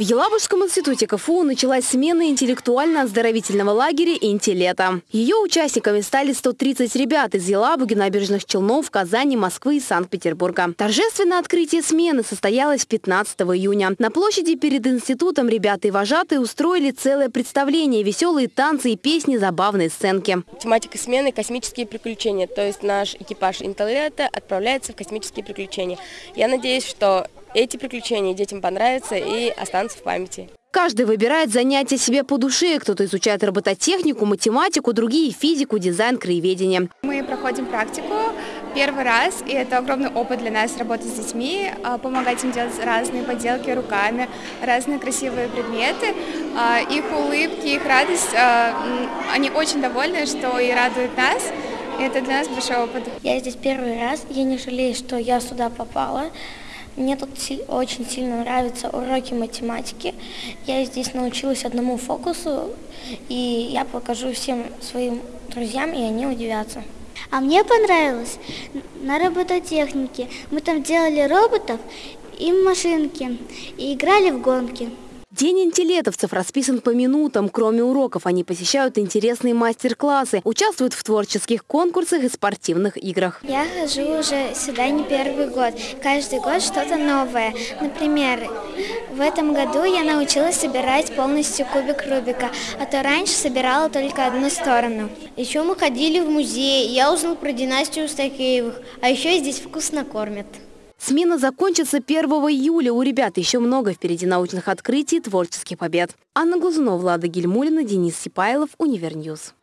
В Елабужском институте КФУ началась смена интеллектуально-оздоровительного лагеря «Интелета». Ее участниками стали 130 ребят из Елабуги, набережных Челнов, Казани, Москвы и Санкт-Петербурга. Торжественное открытие смены состоялось 15 июня. На площади перед институтом ребята и вожатые устроили целое представление, веселые танцы и песни, забавные сценки. Тематика смены – космические приключения. То есть наш экипаж «Интелета» отправляется в космические приключения. Я надеюсь, что эти приключения детям понравятся и останутся в памяти. Каждый выбирает занятие себе по душе. Кто-то изучает робототехнику, математику, другие – физику, дизайн, краеведение. Мы проходим практику первый раз, и это огромный опыт для нас работать с детьми, а, помогать им делать разные поделки руками, разные красивые предметы. А, их улыбки, их радость, а, они очень довольны, что и радуют нас. И это для нас большой опыт. Я здесь первый раз, я не жалею, что я сюда попала. Мне тут очень сильно нравятся уроки математики. Я здесь научилась одному фокусу, и я покажу всем своим друзьям, и они удивятся. А мне понравилось на робототехнике. Мы там делали роботов и машинки, и играли в гонки. День интеллетовцев расписан по минутам. Кроме уроков, они посещают интересные мастер-классы, участвуют в творческих конкурсах и спортивных играх. Я хожу уже сюда не первый год. Каждый год что-то новое. Например, в этом году я научилась собирать полностью кубик Рубика, а то раньше собирала только одну сторону. Еще мы ходили в музей, я узнал про династию Стакеевых, а еще здесь вкусно кормят. Смена закончится 1 июля. У ребят еще много впереди научных открытий и творческих побед. Анна Глазунова, Влада Гельмулина, Денис Сипайлов, Универньюз.